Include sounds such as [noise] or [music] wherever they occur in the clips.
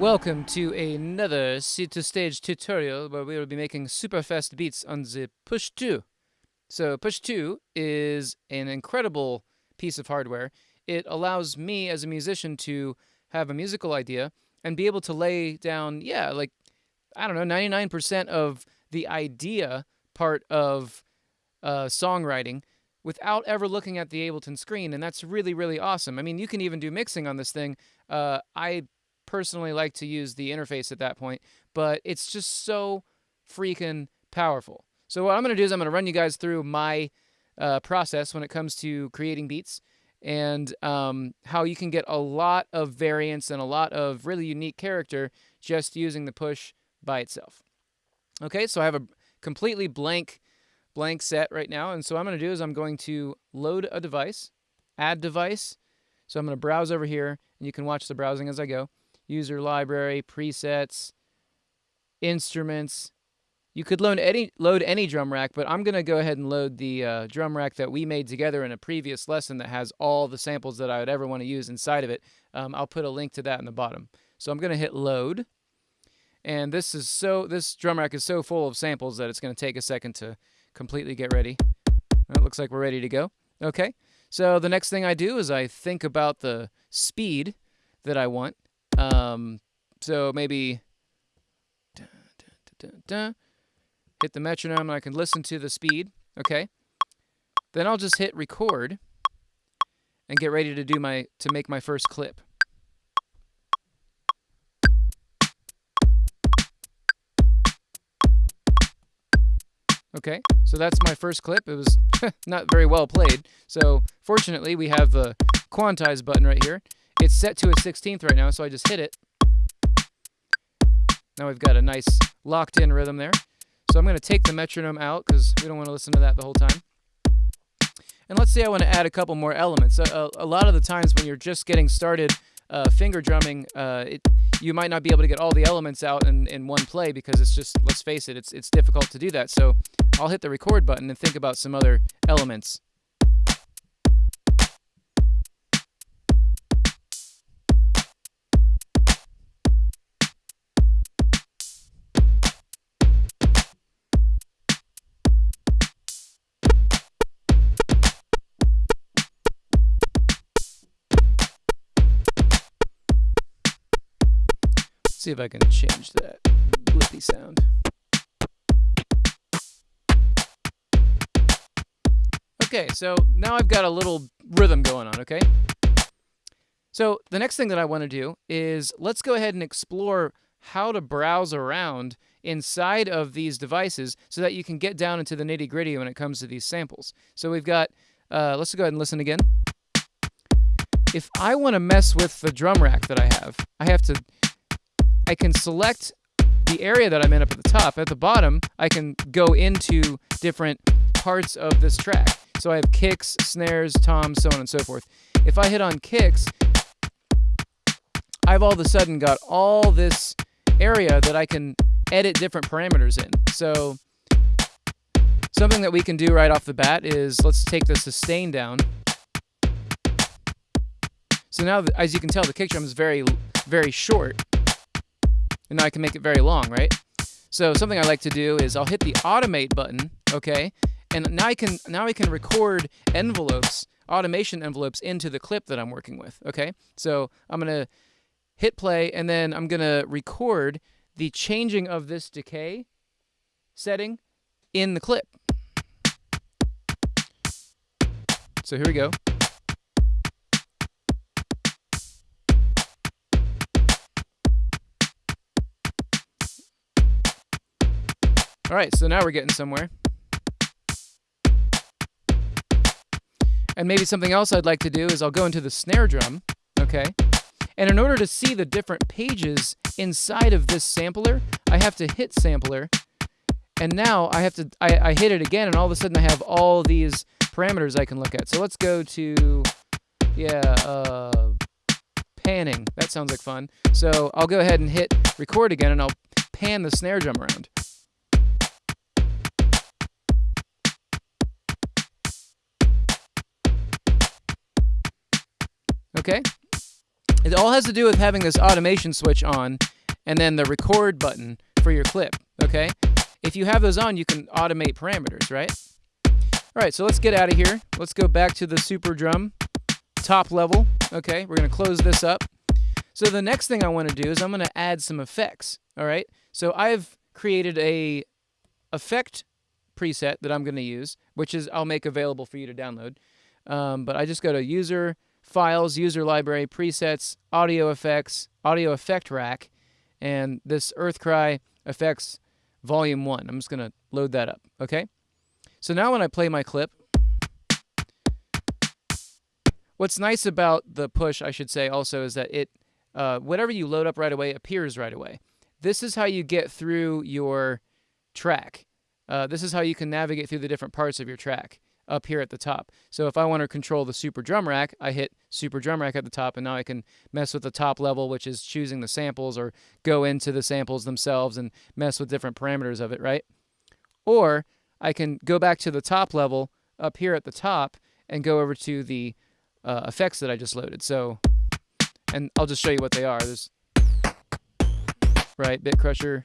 Welcome to another Seed to Stage tutorial where we will be making super fast beats on the Push 2. So Push 2 is an incredible piece of hardware. It allows me as a musician to have a musical idea and be able to lay down, yeah, like, I don't know, 99% of the idea part of uh, songwriting without ever looking at the Ableton screen, and that's really, really awesome. I mean, you can even do mixing on this thing. Uh, I personally like to use the interface at that point, but it's just so freaking powerful. So what I'm going to do is I'm going to run you guys through my uh, process when it comes to creating beats and um, how you can get a lot of variance and a lot of really unique character just using the push by itself. Okay, so I have a completely blank blank set right now, and so I'm going to do is I'm going to load a device, add device. So I'm going to browse over here, and you can watch the browsing as I go user library, presets, instruments. You could load any, load any drum rack, but I'm going to go ahead and load the uh, drum rack that we made together in a previous lesson that has all the samples that I would ever want to use inside of it. Um, I'll put a link to that in the bottom. So I'm going to hit load. And this is so this drum rack is so full of samples that it's going to take a second to completely get ready. It looks like we're ready to go. Okay. So the next thing I do is I think about the speed that I want. Um, so maybe dun, dun, dun, hit the metronome and I can listen to the speed. Okay. Then I'll just hit record and get ready to do my to make my first clip. Okay, so that's my first clip. It was [laughs] not very well played. So fortunately, we have the quantize button right here. It's set to a 16th right now, so I just hit it. Now we've got a nice locked-in rhythm there. So I'm going to take the metronome out because we don't want to listen to that the whole time. And let's say I want to add a couple more elements. A, a, a lot of the times when you're just getting started uh, finger drumming, uh, it, you might not be able to get all the elements out in, in one play because it's just, let's face it, it's, it's difficult to do that. So I'll hit the record button and think about some other elements. See if I can change that blippy sound. Okay, so now I've got a little rhythm going on, okay? So the next thing that I want to do is let's go ahead and explore how to browse around inside of these devices so that you can get down into the nitty gritty when it comes to these samples. So we've got, uh, let's go ahead and listen again. If I want to mess with the drum rack that I have, I have to I can select the area that I'm in up at the top. At the bottom, I can go into different parts of this track. So I have kicks, snares, toms, so on and so forth. If I hit on kicks, I've all of a sudden got all this area that I can edit different parameters in. So something that we can do right off the bat is let's take the sustain down. So now, as you can tell, the kick drum is very, very short and now I can make it very long, right? So something I like to do is I'll hit the automate button, okay? And now I can now I can record envelopes, automation envelopes into the clip that I'm working with, okay? So I'm going to hit play and then I'm going to record the changing of this decay setting in the clip. So here we go. All right, so now we're getting somewhere. And maybe something else I'd like to do is I'll go into the snare drum, okay? And in order to see the different pages inside of this sampler, I have to hit sampler. And now I have to, I, I hit it again, and all of a sudden I have all these parameters I can look at. So let's go to, yeah, uh, panning. That sounds like fun. So I'll go ahead and hit record again, and I'll pan the snare drum around. Okay? It all has to do with having this automation switch on and then the record button for your clip, okay? If you have those on, you can automate parameters, right? All right, so let's get out of here. Let's go back to the Super Drum top level. Okay, we're to close this up. So the next thing I want to do is I'm to add some effects. All right, so I've created a effect preset that I'm to use, which is I'll make available for you to download. Um, but I just go to User, Files, User Library, Presets, Audio Effects, Audio Effect Rack, and this Earthcry Effects Volume 1. I'm just going to load that up, okay? So now when I play my clip, what's nice about the push, I should say also, is that it uh, whatever you load up right away appears right away. This is how you get through your track. Uh, this is how you can navigate through the different parts of your track up here at the top. So if I want to control the super drum rack, I hit super drum rack at the top and now I can mess with the top level, which is choosing the samples or go into the samples themselves and mess with different parameters of it, right? Or I can go back to the top level up here at the top and go over to the uh, effects that I just loaded. So, and I'll just show you what they are. There's, right, Bit Crusher,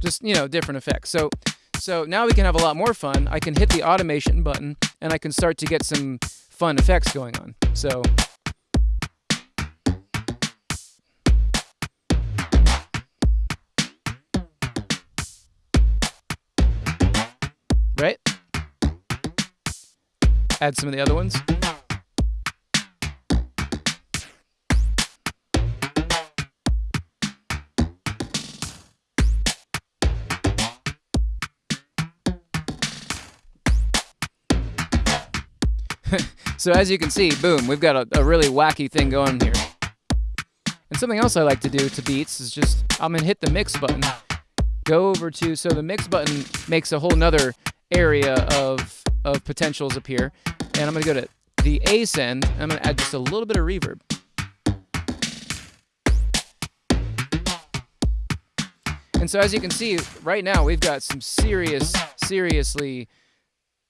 just you know different effects. So so now we can have a lot more fun. I can hit the automation button and I can start to get some fun effects going on. So right? Add some of the other ones. [laughs] so as you can see, boom, we've got a, a, really wacky thing going here. And something else I like to do to beats is just, I'm gonna hit the mix button, go over to, so the mix button makes a whole nother area of, of potentials appear. And I'm gonna go to the A send, and I'm gonna add just a little bit of reverb. And so as you can see, right now we've got some serious, seriously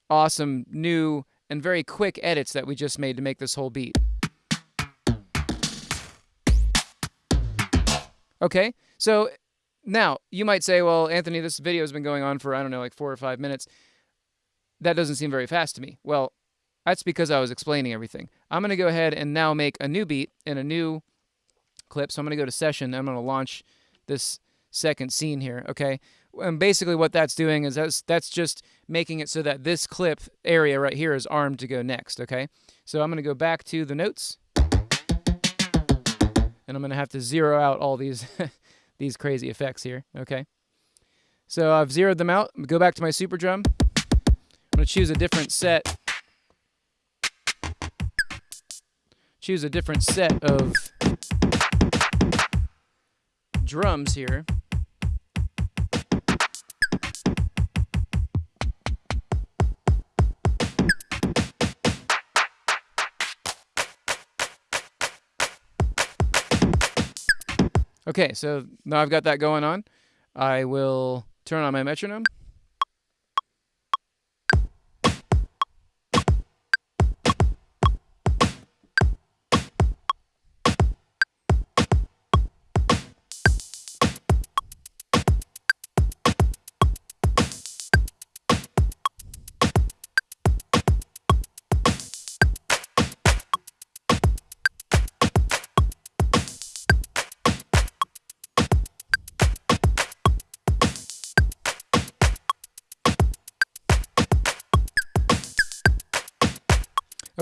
awesome new and very quick edits that we just made to make this whole beat. Okay, so now you might say, well, Anthony, this video has been going on for, I don't know, like four or five minutes. That doesn't seem very fast to me. Well, that's because I was explaining everything. I'm going to go ahead and now make a new beat in a new clip. So I'm going to go to session. I'm going to launch this second scene here, okay? And basically what that's doing is that's, that's just making it so that this clip area right here is armed to go next, okay? So I'm going to go back to the notes. And I'm going to have to zero out all these, [laughs] these crazy effects here, okay? So I've zeroed them out. Go back to my super drum. I'm going to choose a different set. Choose a different set of drums here. Okay, so now I've got that going on. I will turn on my metronome.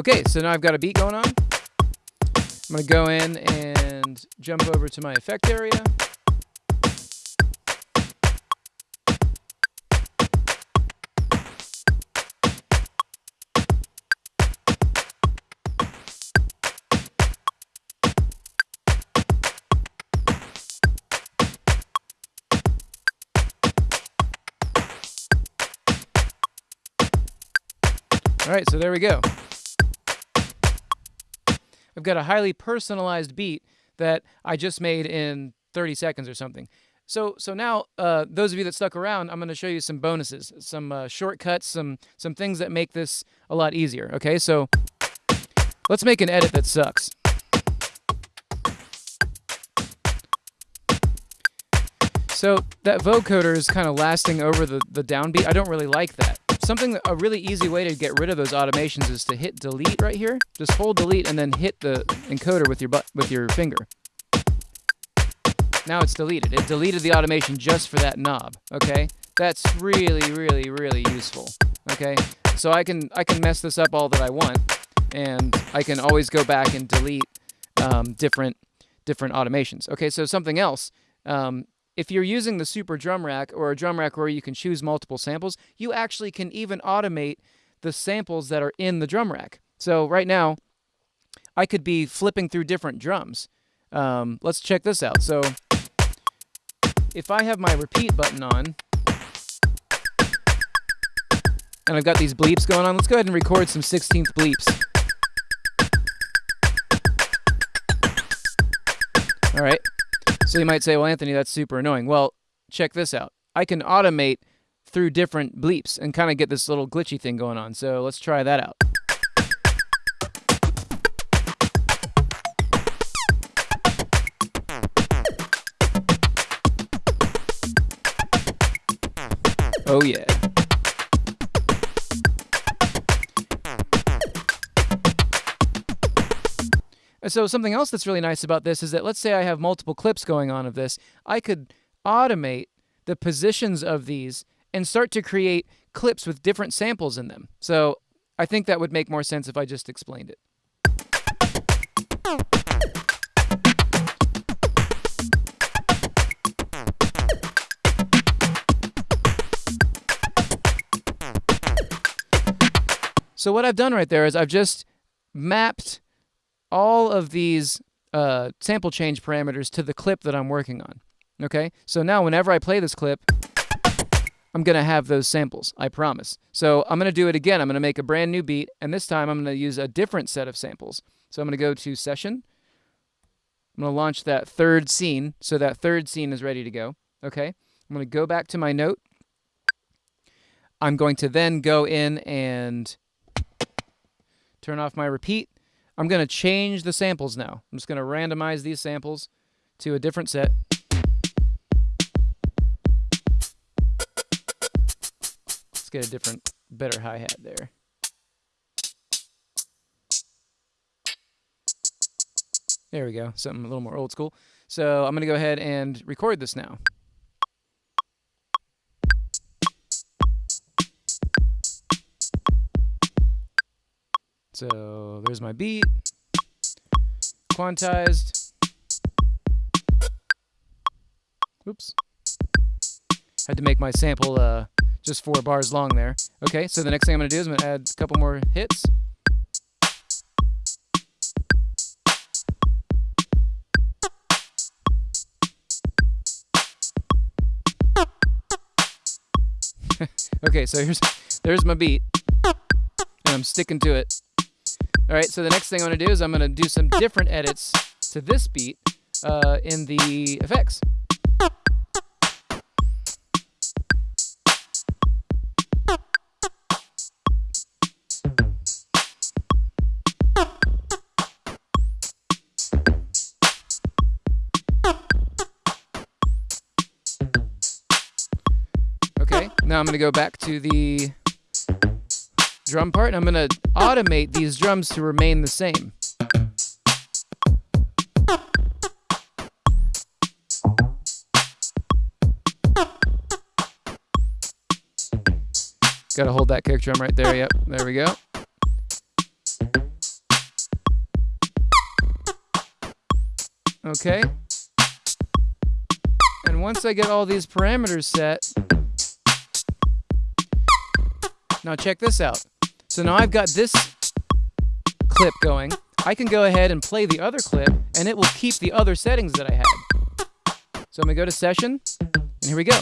Okay, so now I've got a beat going on. I'm going to go in and jump over to my effect area. All right, so there we go. I've got a highly personalized beat that I just made in 30 seconds or something. So, so now, uh, those of you that stuck around, I'm going to show you some bonuses, some uh, shortcuts, some some things that make this a lot easier. Okay, so let's make an edit that sucks. So that vocoder is kind of lasting over the, the downbeat. I don't really like that. Something, a really easy way to get rid of those automations is to hit delete right here. Just hold delete and then hit the encoder with your butt with your finger. Now it's deleted. It deleted the automation just for that knob, okay? That's really, really, really useful, okay? So I can, I can mess this up all that I want, and I can always go back and delete um, different, different automations. Okay, so something else. Um, if you're using the super drum rack or a drum rack where you can choose multiple samples, you actually can even automate the samples that are in the drum rack. So right now, I could be flipping through different drums. Um, let's check this out. So if I have my repeat button on, and I've got these bleeps going on, let's go ahead and record some 16th bleeps. All right. So you might say, well, Anthony, that's super annoying. Well, check this out. I can automate through different bleeps and kind of get this little glitchy thing going on. So let's try that out. Oh, yeah. So something else that's really nice about this is that let's say I have multiple clips going on of this, I could automate the positions of these and start to create clips with different samples in them. So I think that would make more sense if I just explained it. So what I've done right there is I've just mapped all of these uh, sample change parameters to the clip that I'm working on. Okay, so now whenever I play this clip, I'm going to have those samples, I promise. So I'm going to do it again. I'm going to make a brand new beat, and this time I'm going to use a different set of samples. So I'm going to go to Session. I'm going to launch that third scene, so that third scene is ready to go. Okay, I'm going to go back to my note. I'm going to then go in and turn off my repeat. I'm going to change the samples now. I'm just going to randomize these samples to a different set. Let's get a different, better hi-hat there. There we go, something a little more old school. So I'm going to go ahead and record this now. So there's my beat, quantized. Oops. Had to make my sample uh, just four bars long there. Okay, so the next thing I'm to do is I'm to add a couple more hits. [laughs] okay, so here's there's my beat, and I'm sticking to it. All right, so the next thing I'm to do is I'm going to do some different edits to this beat uh, in the effects. Okay, now I'm to go back to the drum part, and I'm going to automate these drums to remain the same. Got to hold that kick drum right there. Yep, there we go. Okay. And once I get all these parameters set, now check this out. So now I've got this clip going. I can go ahead and play the other clip, and it will keep the other settings that I had. So I'm going to go to Session, and here we go.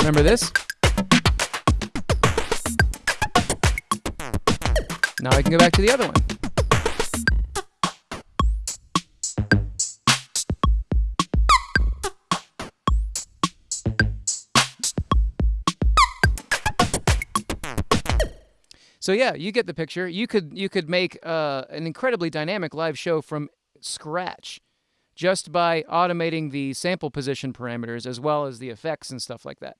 Remember this? Now I can go back to the other one. So yeah, you get the picture. You could you could make uh, an incredibly dynamic live show from scratch, just by automating the sample position parameters as well as the effects and stuff like that.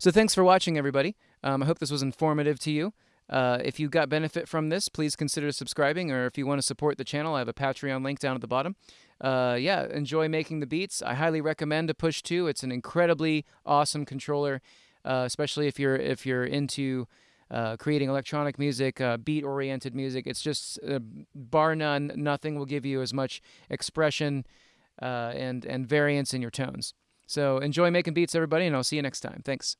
So thanks for watching, everybody. Um, I hope this was informative to you. Uh, if you got benefit from this, please consider subscribing, or if you want to support the channel, I have a Patreon link down at the bottom. Uh, yeah, enjoy making the beats. I highly recommend a Push 2. It's an incredibly awesome controller, uh, especially if you're if you're into uh, creating electronic music, uh, beat-oriented music. It's just uh, bar none, nothing will give you as much expression uh, and and variance in your tones. So enjoy making beats, everybody, and I'll see you next time. Thanks.